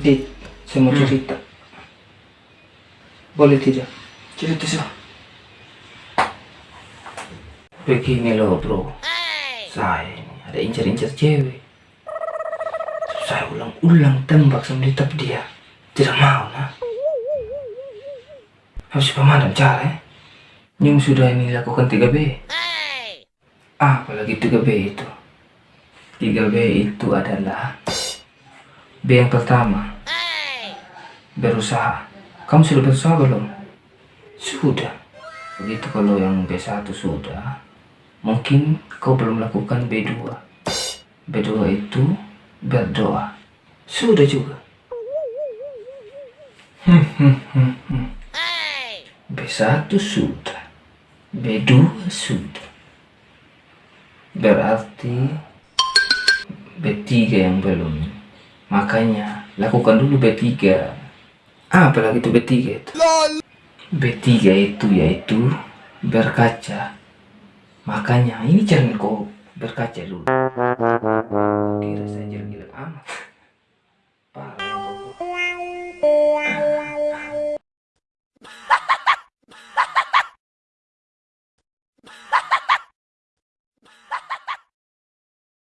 Dit, saya mau Hmm. cerita. Boleh tidak? Cerita sih. Begini loh bro. Saya ini ada incar-incar cewek. Terus saya ulang-ulang tembak sama dia tapi dia tidak mau nah. Harus pemadam cara ya. Nyum sudah ini lakukan 3B. Apalagi 3B itu. 3B itu adalah B yang pertama. Berusaha. Kamu sudah berusaha belum? Sudah. Begitu kalau yang B1 sudah, mungkin kau belum lakukan B2. B2 itu berdoa. Sudah juga. Hmm, hmm, hmm, hmm. B1 sudah. B2 sudah. Berarti B3 yang belum. Makanya lakukan dulu B3. Apalagi itu B3 itu. B3 itu yaitu berkaca. Makanya ini jangan kau berkaca dulu. Kira saja gila amat.